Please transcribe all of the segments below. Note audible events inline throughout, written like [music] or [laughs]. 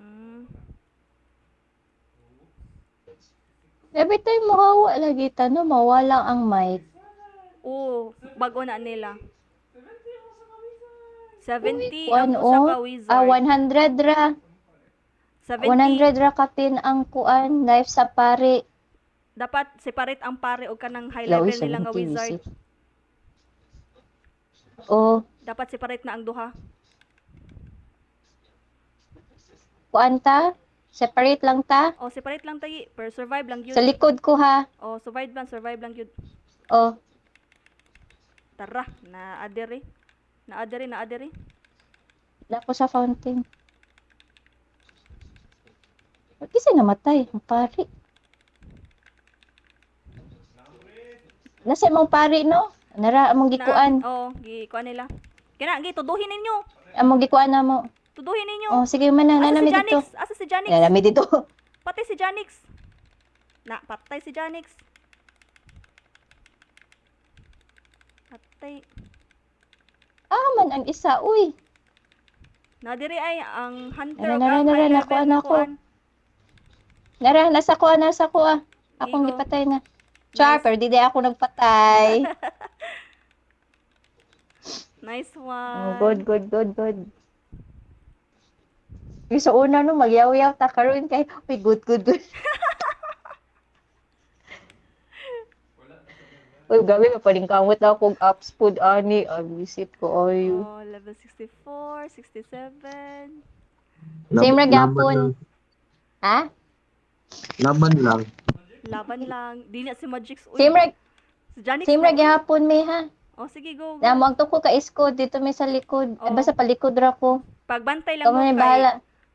Mm. Every time mahawa lagi tano, mawala ang mic. Oo, bago na nila. 70 Kuan ang usa o. ka wizard. Ah, 100 ra. 70. 100 ra kapin ang kuan knife sa pare. Dapat separate ang pare o kanang high Lawi, level nila nga 70 wizard. Oh, Dapat separate na ang duha. kuan ta? Separate lang ta? O separate lang tayo. Per survive lang yun. Sa likod ko ha. O survive lang, survive lang yun. Oh, Tara, na adere. Na adere, na adere. dako sa fountain. Ba't kasi namatay? Ang pari. Nasa imong pari, no? Nara, among gikuan. Oo, gikuan nila. Kina, gi tuduhin ninyo. Among gikuan na mo. Tuduhin ninyo. Oh, sige man na. Asa si dito. Asa si Janix? Nanami dito. Patay si Janix. Na, patay si Janix. Patay. Ah, man ang isa. Uy. Na diri ay ang hunter Nara, nara, nara, nakuha na ako. Nara, nasa ko, nasa ko ah. Akong gipatay na. Char, pero di ako nagpatay. [laughs] Nice Oh, one. good, good, good, good. Yung sa una no, magyaw-yaw ta karon kay, uy, good, good, good. [laughs] Uy, gabi mapaling kamot na akong apps food ani. Ang visit ko ayo. Oh, level 64, 67. Same ra lang. Ha? Laban lang. Laban lang. Di na si Magix. Uy, Same ra, si Janix same ra gyapon may ha. Oh, sige, go. go. Na mo ko ka isko dito may sa likod. Oh. Basta palikod ra ko. Pagbantay lang Kamo mo na kay... bahala.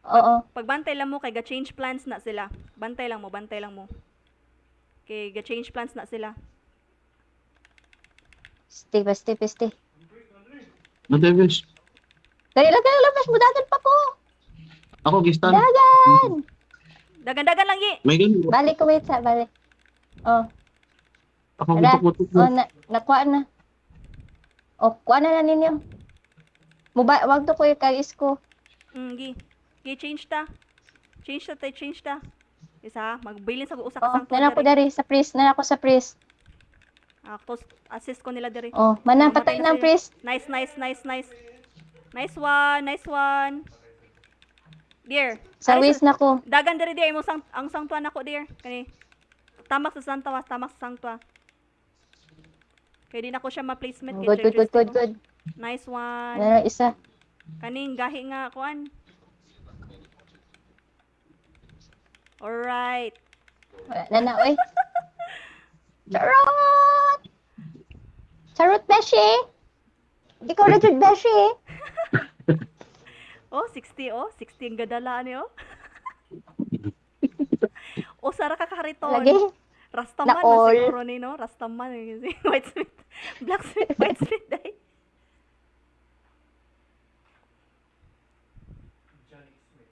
Oo. Pagbantay lang mo kay ga-change plans na sila. Bantay lang mo, bantay lang mo. Kay ga-change plans na sila. Stay, ba, stay, ba, stay. Matagas. Dali lang kayo, labas mo dagan pa ko. Ako, gistan. Dagan! Dagan-dagan lang, Yi. May ganun. Balik ko, wait sa, balik. Oh, Ako, Tara. gitok-utok oh, na. na, nakuha na. Oh, kuha na na ninyo. Muba, wag to ko yung kagis ko. Mm, gi. Gi, change ta. Change ta, tay, change ta. Isa, magbilin sa usa ka sang nana ko dari, sa priest, nana ko sa priest. Ako, assist ko nila diri. Oh, manang patay ng priest. Nice, nice, nice, nice. Nice one, nice one. Dear. Sa waist na ko. Dagan diri dear mo sang ang sangtua nako dear. Kani. Tamak sa sangtua, tamak sa sangtua. Kaya di na ko siya ma-placement Good, good, good, good, good. Nice one. Nana isa. Kaning gahi nga kuan. Alright. Wala na oy. [laughs] Charot! Charot, Beshi! Ikaw na dyan, Beshi! [laughs] Oh, 60 oh. 60 ang gadala ni oh. [laughs] o sara ka kariton. Lagi. Rastaman Na all. siguro ni no. Rastaman eh, [laughs] white smith. Blacksmith, white smith.